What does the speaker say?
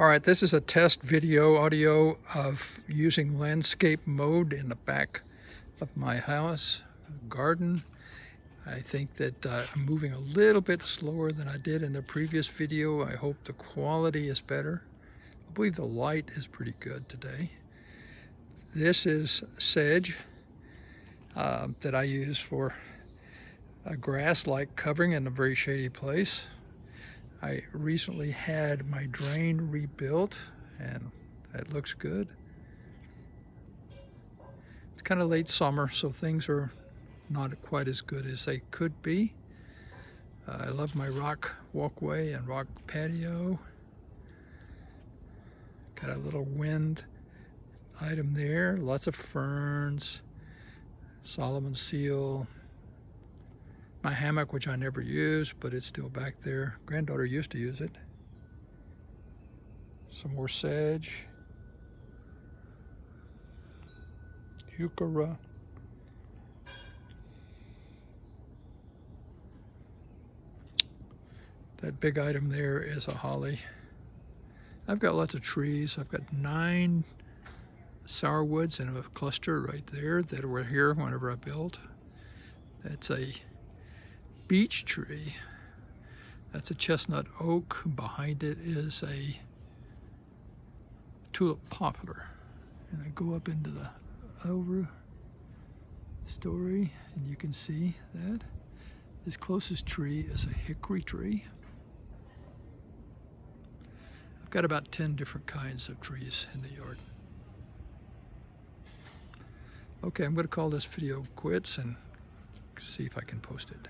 All right, this is a test video audio of using landscape mode in the back of my house, garden. I think that uh, I'm moving a little bit slower than I did in the previous video. I hope the quality is better. I believe the light is pretty good today. This is sedge uh, that I use for a grass-like covering in a very shady place. I recently had my drain rebuilt and that looks good. It's kind of late summer, so things are not quite as good as they could be. Uh, I love my rock walkway and rock patio. Got a little wind item there, lots of ferns, Solomon seal, my hammock, which I never use, but it's still back there. Granddaughter used to use it. Some more sedge. Heuchera. That big item there is a holly. I've got lots of trees. I've got nine sourwoods in a cluster right there that were here whenever I built. That's a beech tree. That's a chestnut oak. Behind it is a tulip poplar. And I go up into the over story and you can see that. This closest tree is a hickory tree. I've got about 10 different kinds of trees in the yard. Okay, I'm going to call this video quits and see if I can post it.